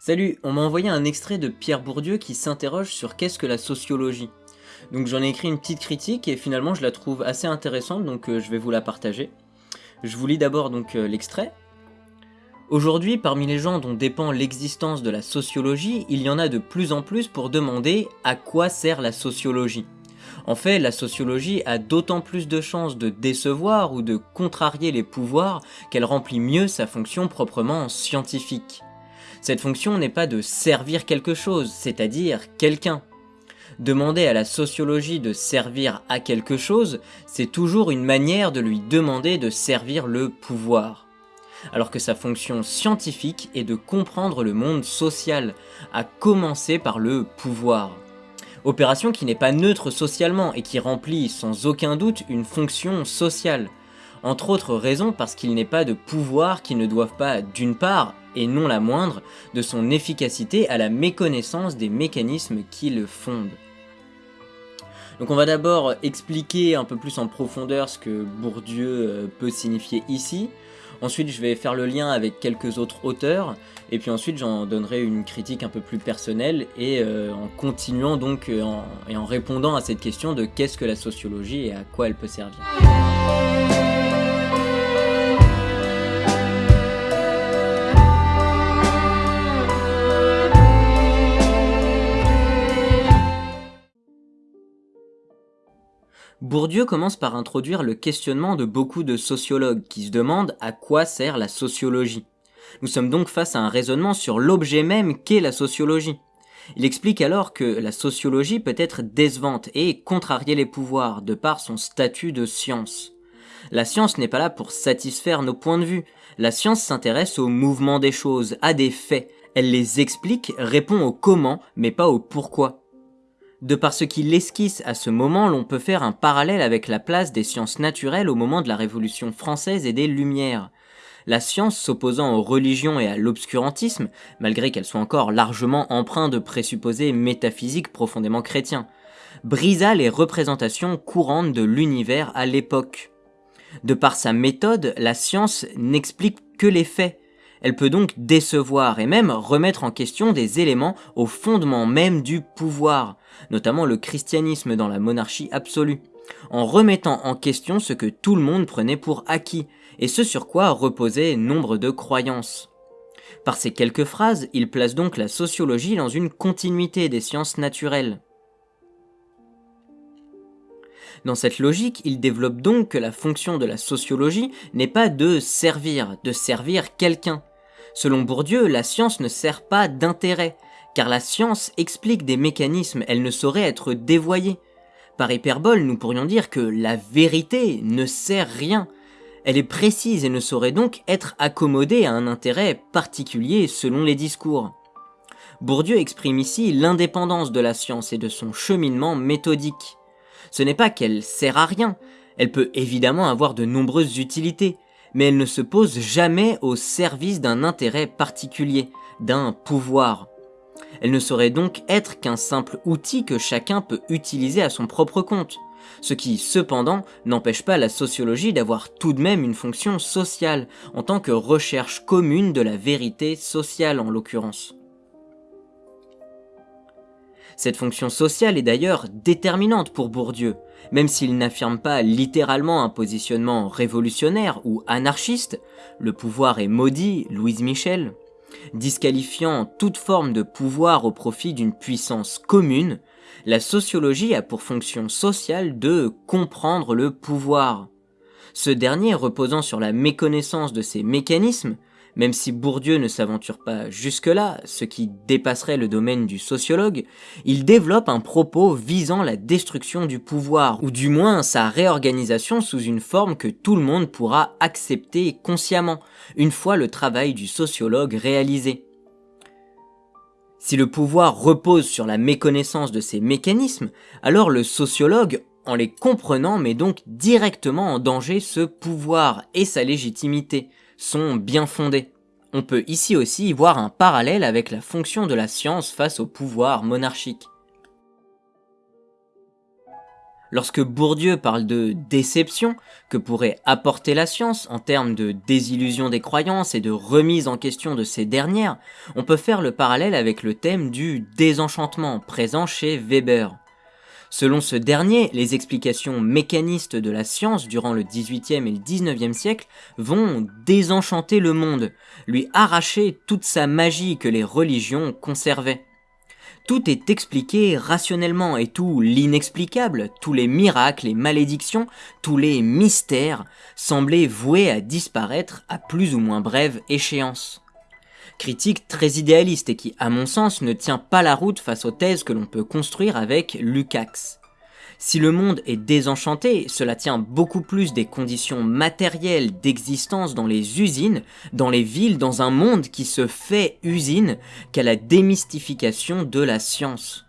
Salut, on m'a envoyé un extrait de Pierre Bourdieu qui s'interroge sur qu'est-ce que la sociologie. Donc j'en ai écrit une petite critique et finalement je la trouve assez intéressante donc euh, je vais vous la partager. Je vous lis d'abord donc euh, l'extrait. Aujourd'hui, parmi les gens dont dépend l'existence de la sociologie, il y en a de plus en plus pour demander à quoi sert la sociologie. En fait, la sociologie a d'autant plus de chances de décevoir ou de contrarier les pouvoirs qu'elle remplit mieux sa fonction proprement scientifique. Cette fonction n'est pas de servir quelque chose, c'est-à-dire quelqu'un. Demander à la sociologie de servir à quelque chose, c'est toujours une manière de lui demander de servir le pouvoir alors que sa fonction scientifique est de comprendre le monde social, à commencer par le pouvoir. Opération qui n'est pas neutre socialement et qui remplit sans aucun doute une fonction sociale. Entre autres raisons parce qu'il n'est pas de pouvoir qui ne doivent pas, d'une part, et non la moindre, de son efficacité à la méconnaissance des mécanismes qui le fondent. Donc on va d'abord expliquer un peu plus en profondeur ce que Bourdieu euh, peut signifier ici, Ensuite, je vais faire le lien avec quelques autres auteurs, et puis ensuite j'en donnerai une critique un peu plus personnelle, et euh, en continuant donc euh, et en répondant à cette question de qu'est-ce que la sociologie et à quoi elle peut servir. Bourdieu commence par introduire le questionnement de beaucoup de sociologues qui se demandent à quoi sert la sociologie. Nous sommes donc face à un raisonnement sur l'objet même qu'est la sociologie. Il explique alors que la sociologie peut être décevante et contrarier les pouvoirs de par son statut de science. La science n'est pas là pour satisfaire nos points de vue, la science s'intéresse au mouvement des choses, à des faits, elle les explique, répond au comment, mais pas au pourquoi. De par ce qu'il esquisse à ce moment, l'on peut faire un parallèle avec la place des sciences naturelles au moment de la Révolution française et des Lumières. La science s'opposant aux religions et à l'obscurantisme, malgré qu'elle soit encore largement empreinte de présupposés métaphysiques profondément chrétiens, brisa les représentations courantes de l'univers à l'époque. De par sa méthode, la science n'explique que les faits, elle peut donc décevoir et même remettre en question des éléments au fondement même du pouvoir, notamment le christianisme dans la monarchie absolue, en remettant en question ce que tout le monde prenait pour acquis, et ce sur quoi reposaient nombre de croyances. Par ces quelques phrases, il place donc la sociologie dans une continuité des sciences naturelles. Dans cette logique, il développe donc que la fonction de la sociologie n'est pas de servir, de servir quelqu'un. Selon Bourdieu, la science ne sert pas d'intérêt, car la science explique des mécanismes, elle ne saurait être dévoyée. Par hyperbole, nous pourrions dire que la vérité ne sert rien. Elle est précise et ne saurait donc être accommodée à un intérêt particulier selon les discours. Bourdieu exprime ici l'indépendance de la science et de son cheminement méthodique ce n'est pas qu'elle sert à rien, elle peut évidemment avoir de nombreuses utilités, mais elle ne se pose jamais au service d'un intérêt particulier, d'un pouvoir. Elle ne saurait donc être qu'un simple outil que chacun peut utiliser à son propre compte, ce qui cependant n'empêche pas la sociologie d'avoir tout de même une fonction sociale, en tant que recherche commune de la vérité sociale en l'occurrence. Cette fonction sociale est d'ailleurs déterminante pour Bourdieu, même s'il n'affirme pas littéralement un positionnement révolutionnaire ou anarchiste, le pouvoir est maudit, Louise Michel, disqualifiant toute forme de pouvoir au profit d'une puissance commune, la sociologie a pour fonction sociale de comprendre le pouvoir. Ce dernier reposant sur la méconnaissance de ses mécanismes, même si Bourdieu ne s'aventure pas jusque-là, ce qui dépasserait le domaine du sociologue, il développe un propos visant la destruction du pouvoir, ou du moins sa réorganisation sous une forme que tout le monde pourra accepter consciemment, une fois le travail du sociologue réalisé. Si le pouvoir repose sur la méconnaissance de ces mécanismes, alors le sociologue, en les comprenant, met donc directement en danger ce pouvoir et sa légitimité, sont bien fondés. On peut ici aussi voir un parallèle avec la fonction de la science face au pouvoir monarchique. Lorsque Bourdieu parle de déception que pourrait apporter la science en termes de désillusion des croyances et de remise en question de ces dernières, on peut faire le parallèle avec le thème du désenchantement présent chez Weber. Selon ce dernier, les explications mécanistes de la science durant le XVIIIe et le XIXe siècle vont désenchanter le monde, lui arracher toute sa magie que les religions conservaient. Tout est expliqué rationnellement et tout l'inexplicable, tous les miracles, les malédictions, tous les mystères semblaient voués à disparaître à plus ou moins brève échéance critique très idéaliste et qui, à mon sens, ne tient pas la route face aux thèses que l'on peut construire avec Lukács. Si le monde est désenchanté, cela tient beaucoup plus des conditions matérielles d'existence dans les usines, dans les villes, dans un monde qui se fait usine, qu'à la démystification de la science.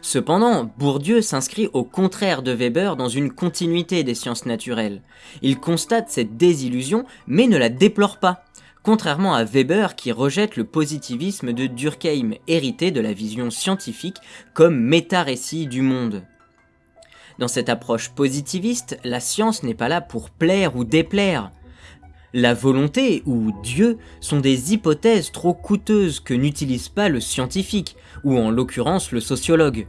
Cependant, Bourdieu s'inscrit au contraire de Weber dans une continuité des sciences naturelles. Il constate cette désillusion, mais ne la déplore pas, contrairement à Weber qui rejette le positivisme de Durkheim, hérité de la vision scientifique comme méta-récit du monde. Dans cette approche positiviste, la science n'est pas là pour plaire ou déplaire. La volonté ou Dieu sont des hypothèses trop coûteuses que n'utilise pas le scientifique, ou en l'occurrence le sociologue.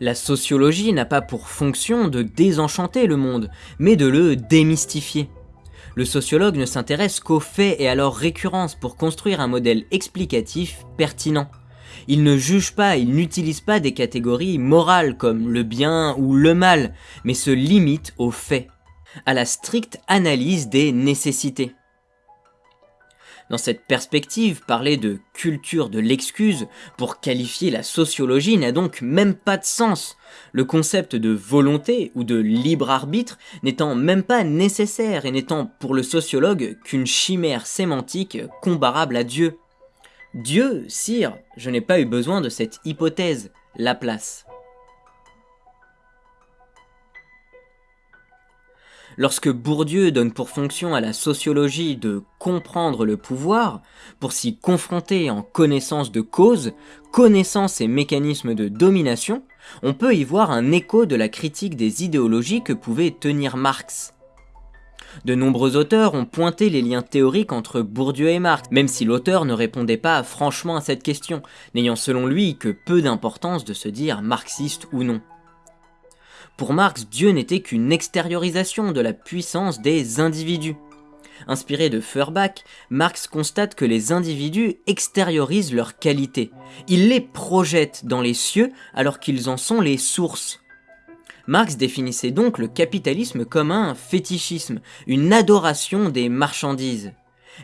La sociologie n'a pas pour fonction de désenchanter le monde, mais de le démystifier. Le sociologue ne s'intéresse qu'aux faits et à leurs récurrences pour construire un modèle explicatif pertinent. Il ne juge pas, il n'utilise pas des catégories morales comme le bien ou le mal, mais se limite aux faits, à la stricte analyse des nécessités. Dans cette perspective, parler de culture de l'excuse pour qualifier la sociologie n'a donc même pas de sens, le concept de volonté ou de libre arbitre n'étant même pas nécessaire et n'étant pour le sociologue qu'une chimère sémantique comparable à Dieu. Dieu, sire, je n'ai pas eu besoin de cette hypothèse, Laplace. Lorsque Bourdieu donne pour fonction à la sociologie de comprendre le pouvoir, pour s'y confronter en connaissance de cause, connaissance et mécanismes de domination, on peut y voir un écho de la critique des idéologies que pouvait tenir Marx. De nombreux auteurs ont pointé les liens théoriques entre Bourdieu et Marx, même si l'auteur ne répondait pas franchement à cette question, n'ayant selon lui que peu d'importance de se dire marxiste ou non. Pour Marx, Dieu n'était qu'une extériorisation de la puissance des individus. Inspiré de Feuerbach, Marx constate que les individus extériorisent leurs qualités. Ils les projettent dans les cieux alors qu'ils en sont les sources. Marx définissait donc le capitalisme comme un fétichisme, une adoration des marchandises.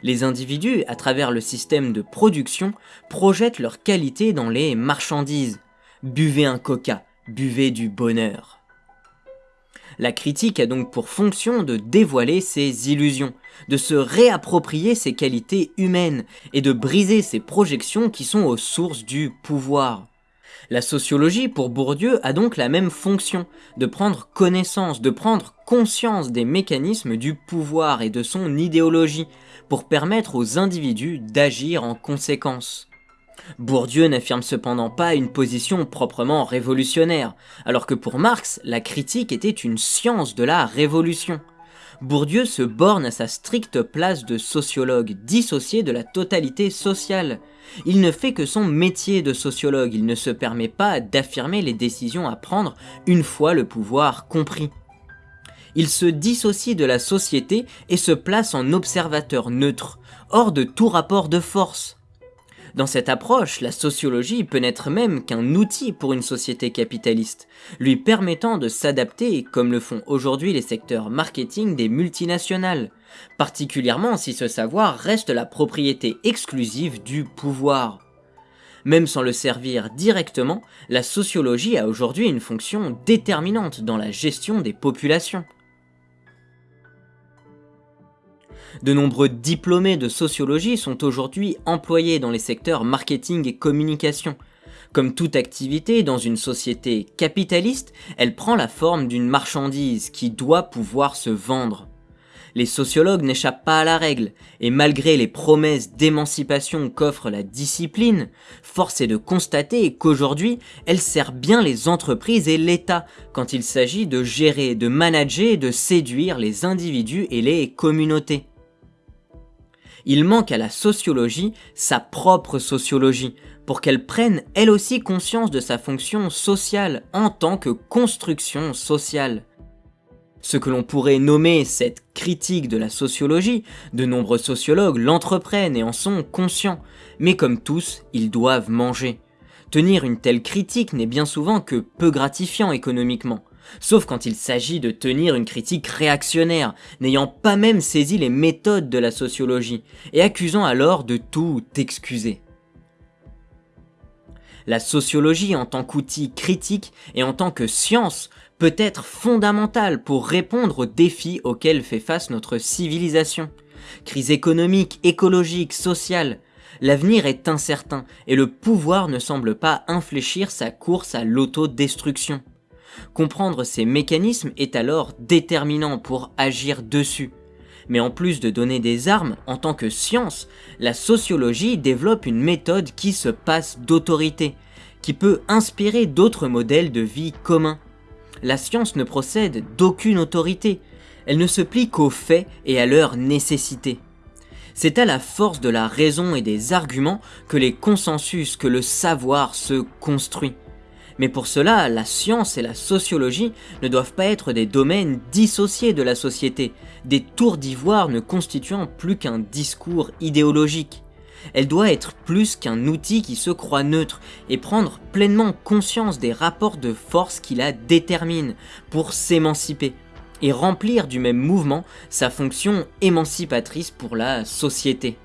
Les individus, à travers le système de production, projettent leurs qualités dans les marchandises. Buvez un coca, buvez du bonheur. La critique a donc pour fonction de dévoiler ses illusions, de se réapproprier ses qualités humaines et de briser ses projections qui sont aux sources du pouvoir. La sociologie, pour Bourdieu, a donc la même fonction, de prendre connaissance, de prendre conscience des mécanismes du pouvoir et de son idéologie, pour permettre aux individus d'agir en conséquence. Bourdieu n'affirme cependant pas une position proprement révolutionnaire, alors que pour Marx, la critique était une science de la révolution. Bourdieu se borne à sa stricte place de sociologue, dissocié de la totalité sociale. Il ne fait que son métier de sociologue, il ne se permet pas d'affirmer les décisions à prendre une fois le pouvoir compris. Il se dissocie de la société et se place en observateur neutre, hors de tout rapport de force. Dans cette approche, la sociologie peut n'être même qu'un outil pour une société capitaliste, lui permettant de s'adapter comme le font aujourd'hui les secteurs marketing des multinationales, particulièrement si ce savoir reste la propriété exclusive du pouvoir. Même sans le servir directement, la sociologie a aujourd'hui une fonction déterminante dans la gestion des populations. De nombreux diplômés de sociologie sont aujourd'hui employés dans les secteurs marketing et communication. Comme toute activité dans une société capitaliste, elle prend la forme d'une marchandise qui doit pouvoir se vendre. Les sociologues n'échappent pas à la règle, et malgré les promesses d'émancipation qu'offre la discipline, force est de constater qu'aujourd'hui, elle sert bien les entreprises et l'État quand il s'agit de gérer, de manager et de séduire les individus et les communautés. Il manque à la sociologie sa propre sociologie, pour qu'elle prenne elle aussi conscience de sa fonction sociale en tant que construction sociale. Ce que l'on pourrait nommer cette critique de la sociologie, de nombreux sociologues l'entreprennent et en sont conscients, mais comme tous, ils doivent manger. Tenir une telle critique n'est bien souvent que peu gratifiant économiquement, sauf quand il s'agit de tenir une critique réactionnaire, n'ayant pas même saisi les méthodes de la sociologie, et accusant alors de tout excuser. La sociologie en tant qu'outil critique et en tant que science peut être fondamentale pour répondre aux défis auxquels fait face notre civilisation. Crise économique, écologique, sociale. L'avenir est incertain et le pouvoir ne semble pas infléchir sa course à l'autodestruction. Comprendre ces mécanismes est alors déterminant pour agir dessus. Mais en plus de donner des armes en tant que science, la sociologie développe une méthode qui se passe d'autorité, qui peut inspirer d'autres modèles de vie communs. La science ne procède d'aucune autorité, elle ne se plie qu'aux faits et à leur nécessité. C'est à la force de la raison et des arguments que les consensus, que le savoir se construit. Mais pour cela, la science et la sociologie ne doivent pas être des domaines dissociés de la société, des tours d'ivoire ne constituant plus qu'un discours idéologique. Elle doit être plus qu'un outil qui se croit neutre et prendre pleinement conscience des rapports de force qui la déterminent pour s'émanciper et remplir du même mouvement sa fonction émancipatrice pour la société.